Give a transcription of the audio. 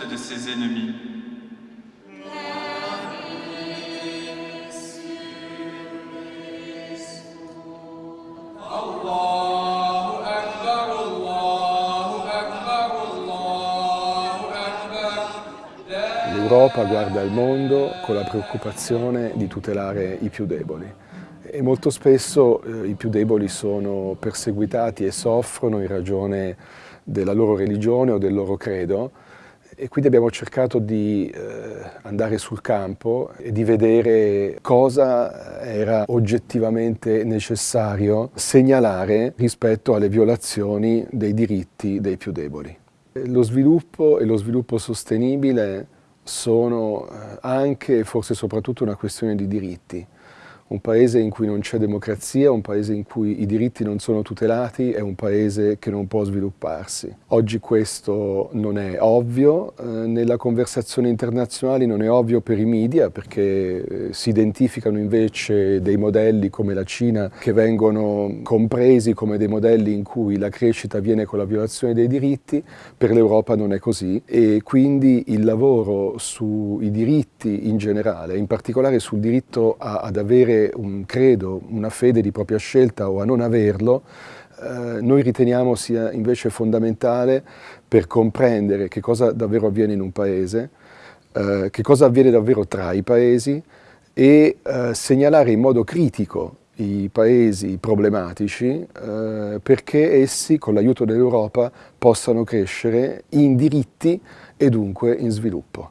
de ses ennemis. L'Europa guarda al mondo con la preoccupazione di tutelare i più deboli e molto spesso eh, i più deboli sono perseguitati e soffrono in ragione della loro religione o del loro credo e quindi abbiamo cercato di eh, andare sul campo e di vedere cosa era oggettivamente necessario segnalare rispetto alle violazioni dei diritti dei più deboli. Lo sviluppo e lo sviluppo sostenibile sono eh, anche e forse soprattutto una questione di diritti. Un paese in cui non c'è democrazia, un paese in cui i diritti non sono tutelati è un paese che non può svilupparsi. Oggi questo non è ovvio, eh, nella conversazione internazionale non è ovvio per i media perché eh, si identificano invece dei modelli come la Cina che vengono compresi come dei modelli in cui la crescita avviene con la violazione dei diritti, per l'Europa non è così e quindi il lavoro sui diritti in generale, in particolare sul diritto ad un credo, una fede di propria scelta o a non averlo, eh, noi riteniamo sia invece fondamentale per comprendere che cosa davvero avviene in un paese, eh, che cosa avviene davvero tra i paesi e eh, segnalare in modo critico i paesi problematici eh, perché essi, con l'aiuto dell'Europa, possano crescere in diritti e dunque in sviluppo.